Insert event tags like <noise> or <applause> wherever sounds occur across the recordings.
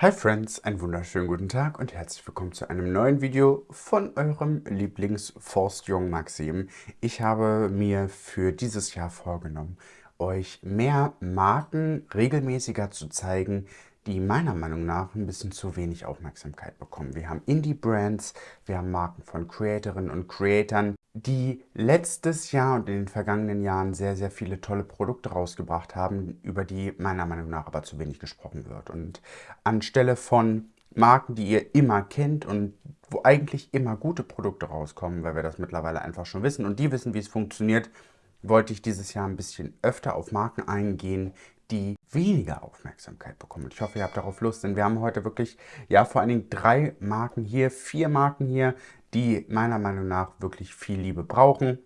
Hi Friends, einen wunderschönen guten Tag und herzlich willkommen zu einem neuen Video von eurem Lieblings-Forstjung Maxim. Ich habe mir für dieses Jahr vorgenommen, euch mehr Marken regelmäßiger zu zeigen, die meiner Meinung nach ein bisschen zu wenig Aufmerksamkeit bekommen. Wir haben Indie-Brands, wir haben Marken von Creatorinnen und Creatoren, die letztes Jahr und in den vergangenen Jahren sehr, sehr viele tolle Produkte rausgebracht haben, über die meiner Meinung nach aber zu wenig gesprochen wird. Und anstelle von Marken, die ihr immer kennt und wo eigentlich immer gute Produkte rauskommen, weil wir das mittlerweile einfach schon wissen und die wissen, wie es funktioniert, wollte ich dieses Jahr ein bisschen öfter auf Marken eingehen, die weniger Aufmerksamkeit bekommen. Und ich hoffe, ihr habt darauf Lust, denn wir haben heute wirklich, ja, vor allen Dingen drei Marken hier, vier Marken hier, die meiner Meinung nach wirklich viel Liebe brauchen.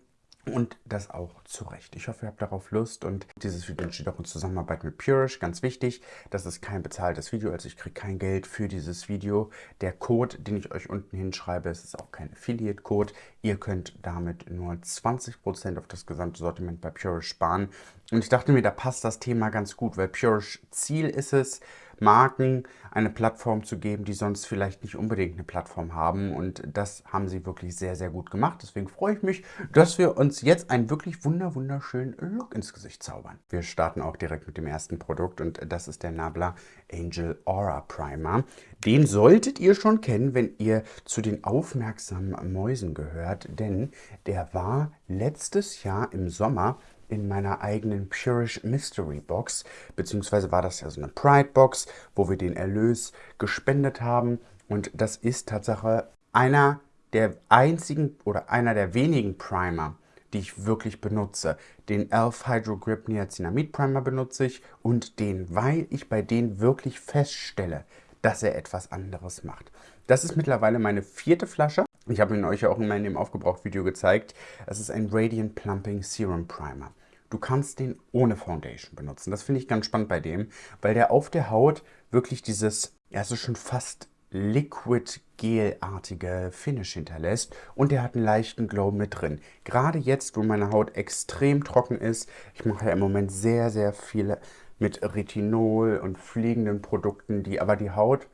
Und das auch zu Recht. Ich hoffe, ihr habt darauf Lust und dieses Video entsteht auch in Zusammenarbeit mit Purish. Ganz wichtig, das ist kein bezahltes Video, also ich kriege kein Geld für dieses Video. Der Code, den ich euch unten hinschreibe, es ist auch kein Affiliate-Code. Ihr könnt damit nur 20% auf das gesamte Sortiment bei Purish sparen. Und ich dachte mir, da passt das Thema ganz gut, weil Purish Ziel ist es, Marken eine Plattform zu geben, die sonst vielleicht nicht unbedingt eine Plattform haben. Und das haben sie wirklich sehr, sehr gut gemacht. Deswegen freue ich mich, dass wir uns jetzt einen wirklich wunder, wunderschönen Look ins Gesicht zaubern. Wir starten auch direkt mit dem ersten Produkt und das ist der Nabla Angel Aura Primer. Den solltet ihr schon kennen, wenn ihr zu den aufmerksamen Mäusen gehört, denn der war letztes Jahr im Sommer in meiner eigenen Purish Mystery Box, beziehungsweise war das ja so eine Pride Box, wo wir den Erlös gespendet haben. Und das ist Tatsache einer der einzigen oder einer der wenigen Primer, die ich wirklich benutze. Den Elf Hydro Grip Niacinamid Primer benutze ich und den, weil ich bei denen wirklich feststelle, dass er etwas anderes macht. Das ist mittlerweile meine vierte Flasche. Ich habe ihn euch auch immer in dem Aufgebraucht-Video gezeigt. Es ist ein Radiant Plumping Serum Primer. Du kannst den ohne Foundation benutzen. Das finde ich ganz spannend bei dem, weil der auf der Haut wirklich dieses, ja, so schon fast Liquid-Gel-artige Finish hinterlässt und der hat einen leichten Glow mit drin. Gerade jetzt, wo meine Haut extrem trocken ist, ich mache ja im Moment sehr, sehr viele mit Retinol und fliegenden Produkten, die aber die Haut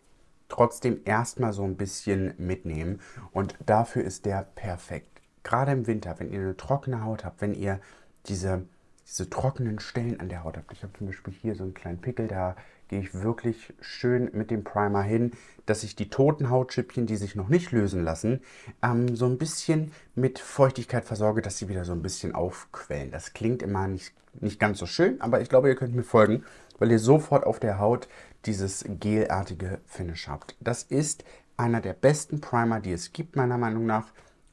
trotzdem erstmal so ein bisschen mitnehmen und dafür ist der perfekt. Gerade im Winter, wenn ihr eine trockene Haut habt, wenn ihr diese diese trockenen Stellen an der Haut habt. Ich habe zum Beispiel hier so einen kleinen Pickel, da gehe ich wirklich schön mit dem Primer hin, dass ich die toten Hautschüppchen, die sich noch nicht lösen lassen, ähm, so ein bisschen mit Feuchtigkeit versorge, dass sie wieder so ein bisschen aufquellen. Das klingt immer nicht, nicht ganz so schön, aber ich glaube, ihr könnt mir folgen, weil ihr sofort auf der Haut dieses gelartige Finish habt. Das ist einer der besten Primer, die es gibt, meiner Meinung nach.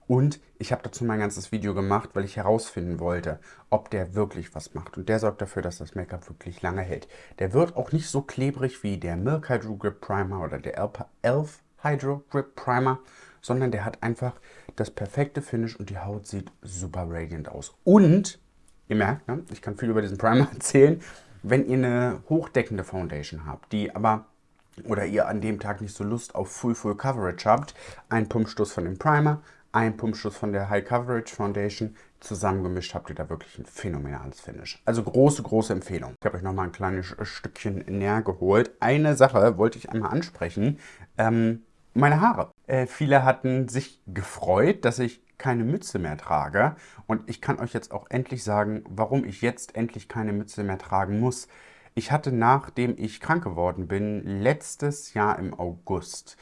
Und ich habe dazu mein ganzes Video gemacht, weil ich herausfinden wollte, ob der wirklich was macht. Und der sorgt dafür, dass das Make-up wirklich lange hält. Der wird auch nicht so klebrig wie der Milk Hydro Grip Primer oder der Elf Hydro Grip Primer, sondern der hat einfach das perfekte Finish und die Haut sieht super radiant aus. Und, ihr merkt, ne, ich kann viel über diesen Primer <laughs> erzählen, wenn ihr eine hochdeckende Foundation habt, die aber oder ihr an dem Tag nicht so Lust auf Full Full Coverage habt, ein Pumpstoß von dem Primer, ein Pumpschuss von der High Coverage Foundation. Zusammengemischt habt ihr da wirklich ein phänomenales Finish. Also große, große Empfehlung. Ich habe euch nochmal ein kleines Stückchen näher geholt. Eine Sache wollte ich einmal ansprechen. Ähm, meine Haare. Äh, viele hatten sich gefreut, dass ich keine Mütze mehr trage. Und ich kann euch jetzt auch endlich sagen, warum ich jetzt endlich keine Mütze mehr tragen muss. Ich hatte, nachdem ich krank geworden bin, letztes Jahr im August,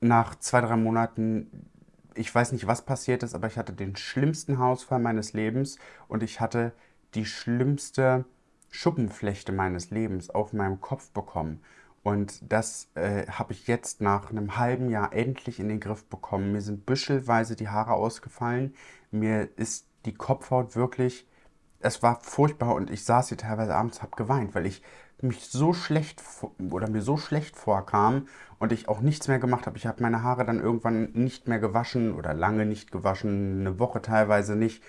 nach zwei, drei Monaten ich weiß nicht, was passiert ist, aber ich hatte den schlimmsten Haarausfall meines Lebens und ich hatte die schlimmste Schuppenflechte meines Lebens auf meinem Kopf bekommen. Und das äh, habe ich jetzt nach einem halben Jahr endlich in den Griff bekommen. Mir sind büschelweise die Haare ausgefallen. Mir ist die Kopfhaut wirklich, es war furchtbar und ich saß hier teilweise abends, habe geweint, weil ich mich so schlecht oder mir so schlecht vorkam und ich auch nichts mehr gemacht habe. Ich habe meine Haare dann irgendwann nicht mehr gewaschen oder lange nicht gewaschen, eine Woche teilweise nicht,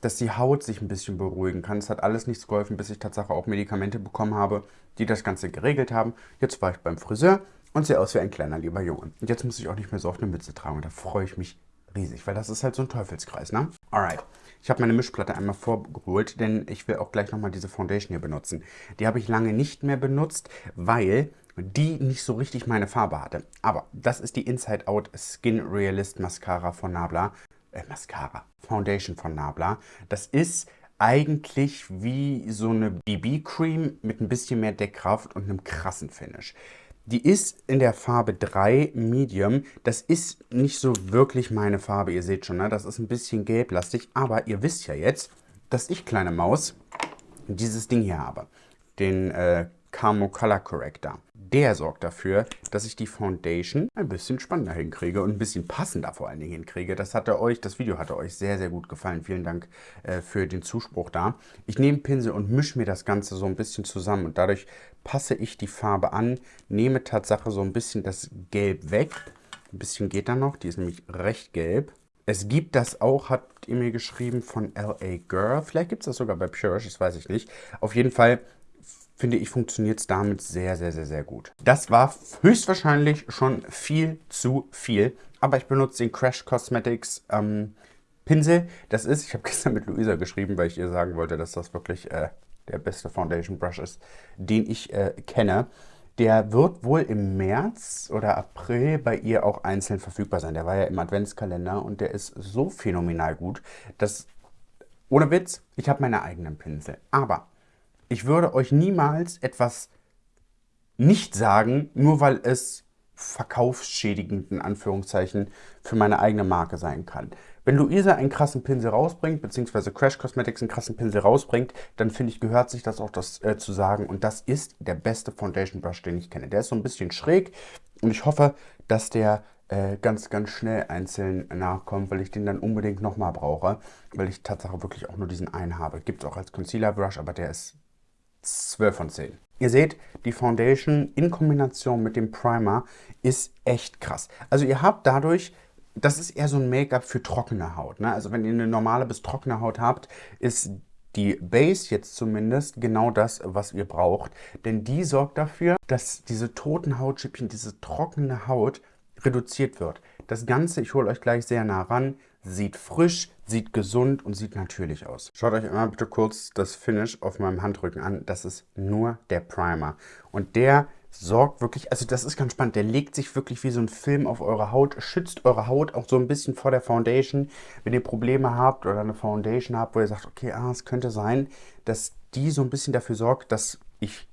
dass die Haut sich ein bisschen beruhigen kann. Es hat alles nichts geholfen, bis ich tatsächlich auch Medikamente bekommen habe, die das Ganze geregelt haben. Jetzt war ich beim Friseur und sehe aus wie ein kleiner lieber Junge. Und jetzt muss ich auch nicht mehr so auf eine Mütze tragen und da freue ich mich riesig, weil das ist halt so ein Teufelskreis, ne? Alright. Ich habe meine Mischplatte einmal vorgeholt, denn ich will auch gleich nochmal diese Foundation hier benutzen. Die habe ich lange nicht mehr benutzt, weil die nicht so richtig meine Farbe hatte. Aber das ist die Inside Out Skin Realist Mascara von Nabla. Äh, Mascara. Foundation von Nabla. Das ist eigentlich wie so eine BB-Cream mit ein bisschen mehr Deckkraft und einem krassen Finish. Die ist in der Farbe 3 Medium. Das ist nicht so wirklich meine Farbe, ihr seht schon, ne? das ist ein bisschen gelblastig. Aber ihr wisst ja jetzt, dass ich, kleine Maus, dieses Ding hier habe. Den äh, Camo Color Corrector. Der sorgt dafür, dass ich die Foundation ein bisschen spannender hinkriege und ein bisschen passender vor allen Dingen hinkriege. Das hatte euch, das Video hatte euch sehr, sehr gut gefallen. Vielen Dank äh, für den Zuspruch da. Ich nehme Pinsel und mische mir das Ganze so ein bisschen zusammen und dadurch passe ich die Farbe an, nehme Tatsache so ein bisschen das Gelb weg. Ein bisschen geht da noch, die ist nämlich recht gelb. Es gibt das auch, habt ihr mir geschrieben, von LA Girl. Vielleicht gibt es das sogar bei Purish, das weiß ich nicht. Auf jeden Fall finde ich, funktioniert es damit sehr, sehr, sehr, sehr gut. Das war höchstwahrscheinlich schon viel zu viel, aber ich benutze den Crash Cosmetics ähm, Pinsel. Das ist, ich habe <laughs> gestern mit Luisa geschrieben, weil ich ihr sagen wollte, dass das wirklich äh, der beste Foundation Brush ist, den ich äh, kenne. Der wird wohl im März oder April bei ihr auch einzeln verfügbar sein. Der war ja im Adventskalender und der ist so phänomenal gut, dass, ohne Witz, ich habe meine eigenen Pinsel. Aber ich würde euch niemals etwas nicht sagen, nur weil es verkaufsschädigend in Anführungszeichen für meine eigene Marke sein kann. Wenn Luisa einen krassen Pinsel rausbringt, beziehungsweise Crash Cosmetics einen krassen Pinsel rausbringt, dann finde ich, gehört sich das auch das äh, zu sagen. Und das ist der beste Foundation Brush, den ich kenne. Der ist so ein bisschen schräg und ich hoffe, dass der äh, ganz, ganz schnell einzeln nachkommt, weil ich den dann unbedingt nochmal brauche, weil ich tatsächlich wirklich auch nur diesen einen habe. Gibt es auch als Concealer Brush, aber der ist 12 von 10. Ihr seht, die Foundation in Kombination mit dem Primer ist echt krass. Also ihr habt dadurch, das ist eher so ein Make-up für trockene Haut. Ne? Also wenn ihr eine normale bis trockene Haut habt, ist die Base jetzt zumindest genau das, was ihr braucht. Denn die sorgt dafür, dass diese toten Hautschüppchen, diese trockene Haut reduziert wird. Das Ganze, ich hole euch gleich sehr nah ran, sieht frisch, sieht gesund und sieht natürlich aus. Schaut euch einmal bitte kurz das Finish auf meinem Handrücken an. Das ist nur der Primer. Und der sorgt wirklich, also das ist ganz spannend, der legt sich wirklich wie so ein Film auf eure Haut, schützt eure Haut auch so ein bisschen vor der Foundation. Wenn ihr Probleme habt oder eine Foundation habt, wo ihr sagt, okay, ah, es könnte sein, dass die so ein bisschen dafür sorgt, dass ich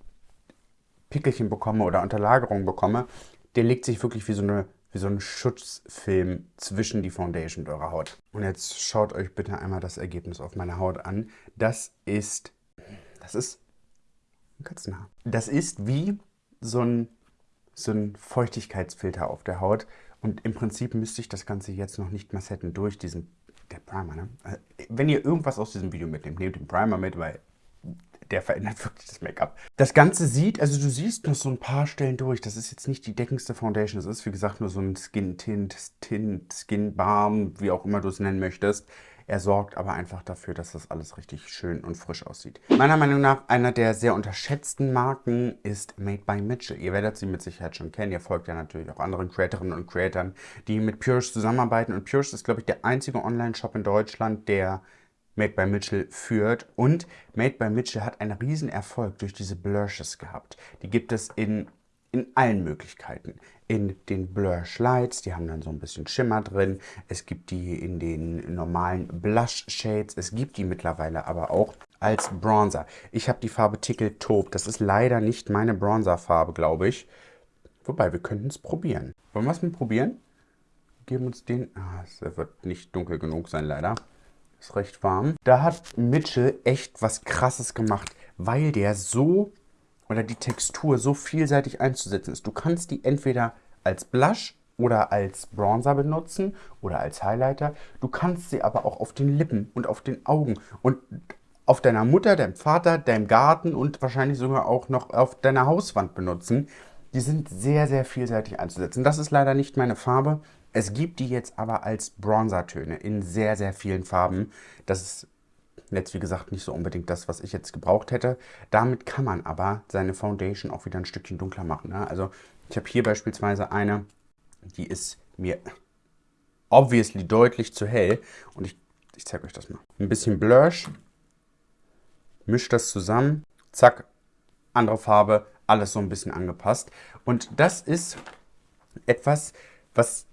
Pickelchen bekomme oder Unterlagerung bekomme, der legt sich wirklich wie so eine wie so ein Schutzfilm zwischen die Foundation und eurer Haut. Und jetzt schaut euch bitte einmal das Ergebnis auf meiner Haut an. Das ist, das ist ein Katzenhaar. Das ist wie so ein, so ein Feuchtigkeitsfilter auf der Haut. Und im Prinzip müsste ich das Ganze jetzt noch nicht massetten durch diesen, der Primer, ne? Also, wenn ihr irgendwas aus diesem Video mitnehmt, nehmt den Primer mit, weil der verändert <laughs> wirklich das Make-up. Das Ganze sieht, also du siehst noch so ein paar Stellen durch. Das ist jetzt nicht die deckendste Foundation. Das ist, wie gesagt, nur so ein Skin-Tint, Tint, Skin-Balm, wie auch immer du es nennen möchtest. Er sorgt aber einfach dafür, dass das alles richtig schön und frisch aussieht. Meiner Meinung nach einer der sehr unterschätzten Marken ist Made by Mitchell. Ihr werdet sie mit Sicherheit schon kennen. Ihr folgt ja natürlich auch anderen Creatorinnen und Creatoren, die mit Purish zusammenarbeiten. Und Purish ist, glaube ich, der einzige Online-Shop in Deutschland, der Made by Mitchell führt. Und Made by Mitchell hat einen riesen Erfolg durch diese Blushes gehabt. Die gibt es in, in allen Möglichkeiten. In den Blush Lights, die haben dann so ein bisschen Schimmer drin. Es gibt die in den normalen Blush Shades. Es gibt die mittlerweile aber auch als Bronzer. Ich habe die Farbe Tickle Taupe. Das ist leider nicht meine Bronzer-Farbe, glaube ich. Wobei, wir könnten es probieren. Wollen wir es mal probieren? Geben uns den... Ah, es wird nicht dunkel genug sein, leider. Ist recht warm. Da hat Mitchell echt was krasses gemacht, weil der so oder die Textur so vielseitig einzusetzen ist. Du kannst die entweder als Blush oder als Bronzer benutzen oder als Highlighter. Du kannst sie aber auch auf den Lippen und auf den Augen und auf deiner Mutter, deinem Vater, deinem Garten und wahrscheinlich sogar auch noch auf deiner Hauswand benutzen. Die sind sehr, sehr vielseitig einzusetzen. Das ist leider nicht meine Farbe. Es gibt die jetzt aber als Bronzertöne in sehr, sehr vielen Farben. Das ist jetzt, wie gesagt, nicht so unbedingt das, was ich jetzt gebraucht hätte. Damit kann man aber seine Foundation auch wieder ein Stückchen dunkler machen. Ne? Also ich habe hier beispielsweise eine, die ist mir obviously deutlich zu hell. Und ich, ich zeige euch das mal. Ein bisschen Blush, mischt das zusammen, zack, andere Farbe, alles so ein bisschen angepasst. Und das ist etwas, was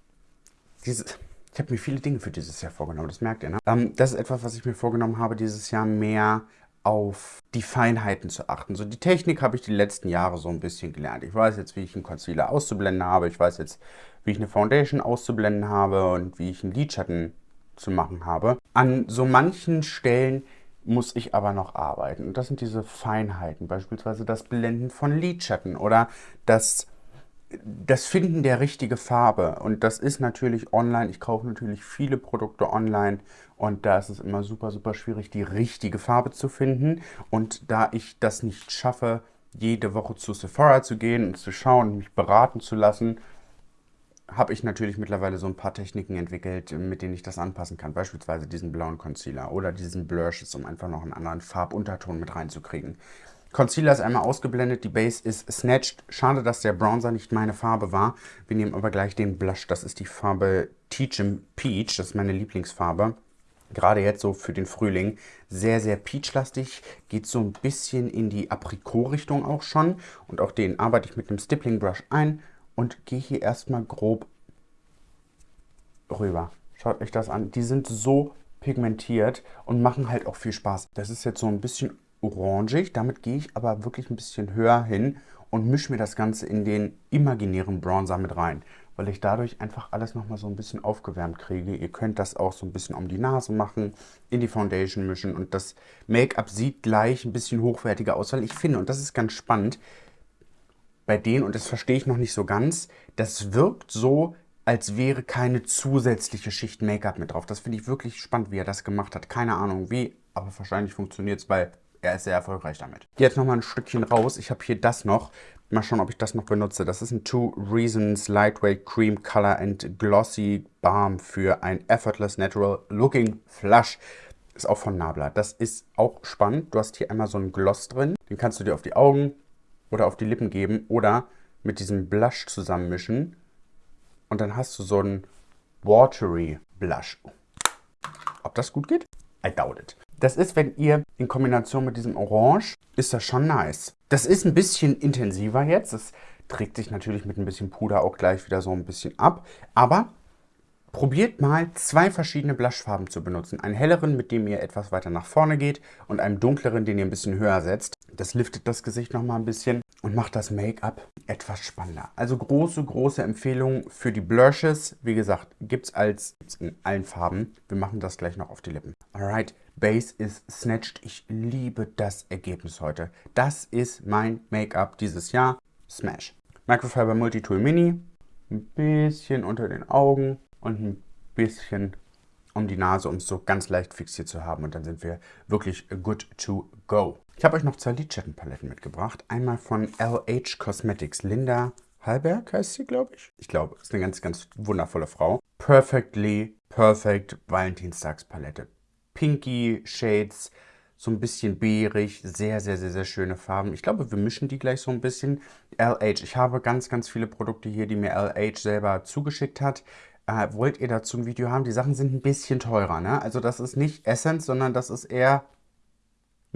dieses... Ich habe mir viele Dinge für dieses Jahr vorgenommen, das merkt ihr, ne? Ähm, das ist etwas, was ich mir vorgenommen habe, dieses Jahr mehr auf die Feinheiten zu achten. So die Technik habe ich die letzten Jahre so ein bisschen gelernt. Ich weiß jetzt, wie ich einen Concealer auszublenden habe. Ich weiß jetzt, wie ich eine Foundation auszublenden habe und wie ich einen Lidschatten zu machen habe. An so manchen Stellen muss ich aber noch arbeiten. Und das sind diese Feinheiten, beispielsweise das Blenden von Lidschatten oder das das Finden der richtigen Farbe und das ist natürlich online. Ich kaufe natürlich viele Produkte online und da ist es immer super, super schwierig, die richtige Farbe zu finden. Und da ich das nicht schaffe, jede Woche zu Sephora zu gehen und zu schauen, mich beraten zu lassen, habe ich natürlich mittlerweile so ein paar Techniken entwickelt, mit denen ich das anpassen kann. Beispielsweise diesen blauen Concealer oder diesen Blushes, um einfach noch einen anderen Farbunterton mit reinzukriegen. Concealer ist einmal ausgeblendet, die Base ist snatched. Schade, dass der Bronzer nicht meine Farbe war. Wir nehmen aber gleich den Blush. Das ist die Farbe Teach'em Peach. Das ist meine Lieblingsfarbe. Gerade jetzt so für den Frühling. Sehr, sehr peachlastig. Geht so ein bisschen in die Aprikot-Richtung auch schon. Und auch den arbeite ich mit einem Stippling Brush ein. Und gehe hier erstmal grob rüber. Schaut euch das an. Die sind so pigmentiert und machen halt auch viel Spaß. Das ist jetzt so ein bisschen orangig. Damit gehe ich aber wirklich ein bisschen höher hin und mische mir das Ganze in den imaginären Bronzer mit rein, weil ich dadurch einfach alles nochmal so ein bisschen aufgewärmt kriege. Ihr könnt das auch so ein bisschen um die Nase machen, in die Foundation mischen und das Make-up sieht gleich ein bisschen hochwertiger aus, weil ich finde, und das ist ganz spannend, bei denen, und das verstehe ich noch nicht so ganz, das wirkt so, als wäre keine zusätzliche Schicht Make-up mit drauf. Das finde ich wirklich spannend, wie er das gemacht hat. Keine Ahnung wie, aber wahrscheinlich funktioniert es, weil er ist sehr erfolgreich damit. Jetzt nochmal ein Stückchen raus. Ich habe hier das noch. Mal schauen, ob ich das noch benutze. Das ist ein Two Reasons Lightweight Cream Color and Glossy Balm für ein Effortless Natural Looking Flush. Ist auch von Nabla. Das ist auch spannend. Du hast hier einmal so einen Gloss drin. Den kannst du dir auf die Augen oder auf die Lippen geben oder mit diesem Blush zusammenmischen. Und dann hast du so einen Watery Blush. Ob das gut geht? I doubt it. Das ist, wenn ihr in Kombination mit diesem Orange, ist das schon nice. Das ist ein bisschen intensiver jetzt. Das trägt sich natürlich mit ein bisschen Puder auch gleich wieder so ein bisschen ab. Aber probiert mal zwei verschiedene Blushfarben zu benutzen. Einen helleren, mit dem ihr etwas weiter nach vorne geht und einen dunkleren, den ihr ein bisschen höher setzt. Das liftet das Gesicht nochmal ein bisschen und macht das Make-up etwas spannender. Also große, große Empfehlung für die Blushes. Wie gesagt, gibt es in allen Farben. Wir machen das gleich noch auf die Lippen. Alright, Base ist snatched. Ich liebe das Ergebnis heute. Das ist mein Make-up dieses Jahr. Smash. Microfiber Multitool Mini. Ein bisschen unter den Augen und ein bisschen um die Nase, um es so ganz leicht fixiert zu haben. Und dann sind wir wirklich good to go. Ich habe euch noch zwei Lidschattenpaletten mitgebracht. Einmal von LH Cosmetics. Linda Hallberg heißt sie, glaube ich. Ich glaube, ist eine ganz, ganz wundervolle Frau. Perfectly Perfect Valentinstagspalette pinky Shades, so ein bisschen beerig, sehr, sehr, sehr, sehr schöne Farben. Ich glaube, wir mischen die gleich so ein bisschen. LH, ich habe ganz, ganz viele Produkte hier, die mir LH selber zugeschickt hat. Äh, wollt ihr dazu ein Video haben? Die Sachen sind ein bisschen teurer, ne? Also das ist nicht Essence, sondern das ist eher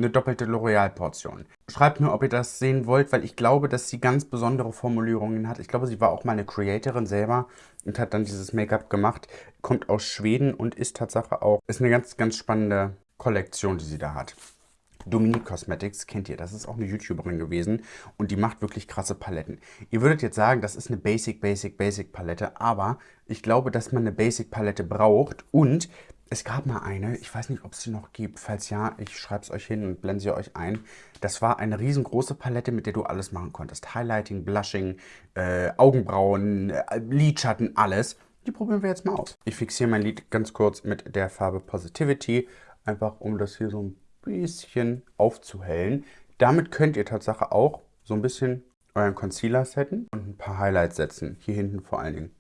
eine doppelte L'Oreal-Portion. Schreibt mir, ob ihr das sehen wollt, weil ich glaube, dass sie ganz besondere Formulierungen hat. Ich glaube, sie war auch mal eine Creatorin selber und hat dann dieses Make-up gemacht. Kommt aus Schweden und ist Tatsache auch, ist eine ganz, ganz spannende Kollektion, die sie da hat. Dominique Cosmetics kennt ihr, das ist auch eine YouTuberin gewesen und die macht wirklich krasse Paletten. Ihr würdet jetzt sagen, das ist eine Basic, Basic, Basic Palette, aber ich glaube, dass man eine Basic Palette braucht und es gab mal eine, ich weiß nicht, ob es sie noch gibt. Falls ja, ich schreibe es euch hin und blende sie euch ein. Das war eine riesengroße Palette, mit der du alles machen konntest. Highlighting, Blushing, äh, Augenbrauen, äh, Lidschatten, alles. Die probieren wir jetzt mal aus. Ich fixiere mein Lid ganz kurz mit der Farbe Positivity, einfach um das hier so ein bisschen aufzuhellen. Damit könnt ihr Tatsache auch so ein bisschen euren Concealer setzen und ein paar Highlights setzen. Hier hinten vor allen Dingen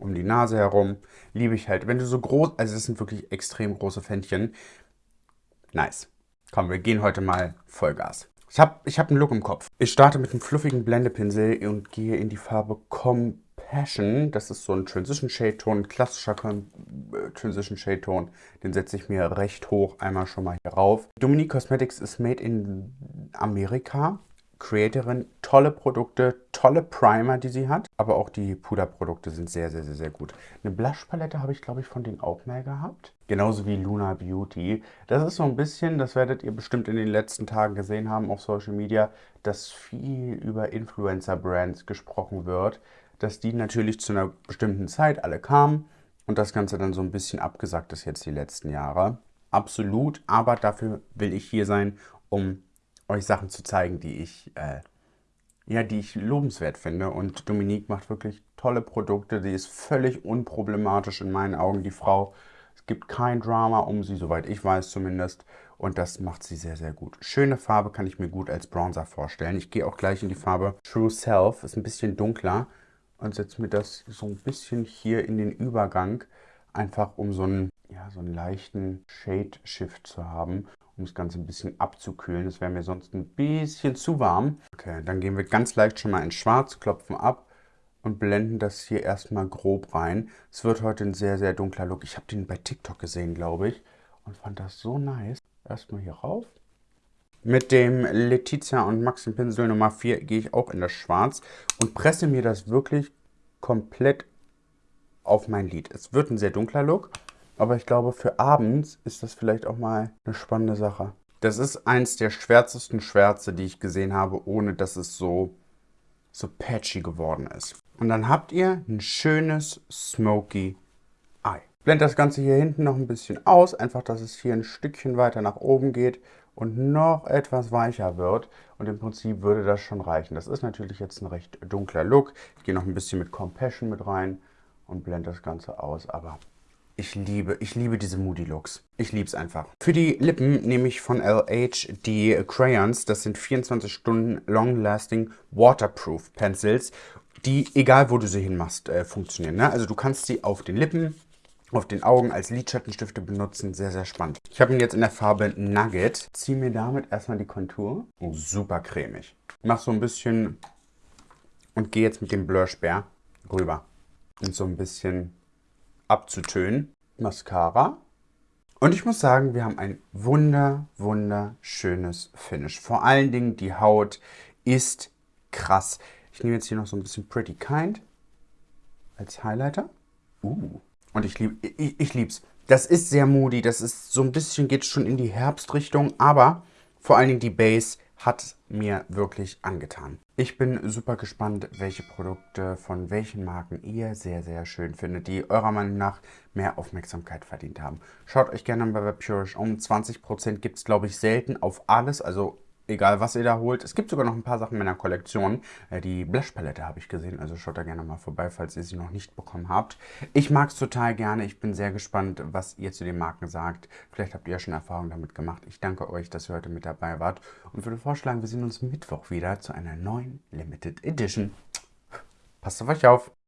um die Nase herum. Liebe ich halt. Wenn du so groß, also das sind wirklich extrem große Fändchen. Nice. Komm, wir gehen heute mal Vollgas. Ich habe ich hab einen Look im Kopf. Ich starte mit einem fluffigen Blendepinsel und gehe in die Farbe Compassion. Das ist so ein Transition Shade Ton, ein klassischer äh, Transition Shade Ton. Den setze ich mir recht hoch einmal schon mal hier rauf. Dominique Cosmetics ist made in Amerika. Creatorin. Tolle Produkte, tolle Primer, die sie hat. Aber auch die Puderprodukte sind sehr, sehr, sehr, sehr gut. Eine Blushpalette habe ich, glaube ich, von denen auch mehr gehabt. Genauso wie Luna Beauty. Das ist so ein bisschen, das werdet ihr bestimmt in den letzten Tagen gesehen haben auf Social Media, dass viel über Influencer-Brands gesprochen wird. Dass die natürlich zu einer bestimmten Zeit alle kamen und das Ganze dann so ein bisschen abgesagt ist jetzt die letzten Jahre. Absolut, aber dafür will ich hier sein, um euch Sachen zu zeigen, die ich, äh, ja, die ich lobenswert finde. Und Dominique macht wirklich tolle Produkte. Sie ist völlig unproblematisch in meinen Augen, die Frau. Es gibt kein Drama um sie, soweit ich weiß zumindest. Und das macht sie sehr, sehr gut. Schöne Farbe kann ich mir gut als Bronzer vorstellen. Ich gehe auch gleich in die Farbe True Self. Ist ein bisschen dunkler. Und setze mir das so ein bisschen hier in den Übergang. Einfach um so einen, ja, so einen leichten Shade-Shift zu haben um das Ganze ein bisschen abzukühlen. Das wäre mir sonst ein bisschen zu warm. Okay, dann gehen wir ganz leicht schon mal in Schwarz, klopfen ab und blenden das hier erstmal grob rein. Es wird heute ein sehr, sehr dunkler Look. Ich habe den bei TikTok gesehen, glaube ich, und fand das so nice. Erstmal hier rauf. Mit dem Letizia und Maxim Pinsel Nummer 4 gehe ich auch in das Schwarz und presse mir das wirklich komplett auf mein Lid. Es wird ein sehr dunkler Look. Aber ich glaube, für abends ist das vielleicht auch mal eine spannende Sache. Das ist eins der schwärzesten Schwärze, die ich gesehen habe, ohne dass es so, so patchy geworden ist. Und dann habt ihr ein schönes Smoky Eye. Blend das Ganze hier hinten noch ein bisschen aus, einfach, dass es hier ein Stückchen weiter nach oben geht und noch etwas weicher wird. Und im Prinzip würde das schon reichen. Das ist natürlich jetzt ein recht dunkler Look. Ich gehe noch ein bisschen mit Compassion mit rein und blende das Ganze aus, aber ich liebe, ich liebe diese Moody Looks. Ich liebe es einfach. Für die Lippen nehme ich von LH die Crayons. Das sind 24 Stunden Long Lasting Waterproof Pencils, die, egal wo du sie hinmachst, äh, funktionieren. Ne? Also du kannst sie auf den Lippen, auf den Augen als Lidschattenstifte benutzen. Sehr, sehr spannend. Ich habe ihn jetzt in der Farbe Nugget. Ziehe mir damit erstmal die Kontur. Oh, super cremig. Mach so ein bisschen und gehe jetzt mit dem Blush-Bär rüber. Und so ein bisschen abzutönen. Mascara. Und ich muss sagen, wir haben ein wunder, wunderschönes Finish. Vor allen Dingen die Haut ist krass. Ich nehme jetzt hier noch so ein bisschen Pretty Kind als Highlighter. Uh. Und ich liebe ich, ich lieb's. Das ist sehr moody. Das ist so ein bisschen, geht schon in die Herbstrichtung. Aber vor allen Dingen die Base hat mir wirklich angetan. Ich bin super gespannt, welche Produkte von welchen Marken ihr sehr, sehr schön findet, die eurer Meinung nach mehr Aufmerksamkeit verdient haben. Schaut euch gerne bei Webpurish um. 20% gibt es, glaube ich, selten auf alles, also egal was ihr da holt. Es gibt sogar noch ein paar Sachen in meiner Kollektion. Äh, die Blush-Palette habe ich gesehen, also schaut da gerne mal vorbei, falls ihr sie noch nicht bekommen habt. Ich mag es total gerne. Ich bin sehr gespannt, was ihr zu den Marken sagt. Vielleicht habt ihr ja schon Erfahrungen damit gemacht. Ich danke euch, dass ihr heute mit dabei wart und würde vorschlagen, wir sehen uns Mittwoch wieder zu einer neuen Limited Edition. Passt auf euch auf!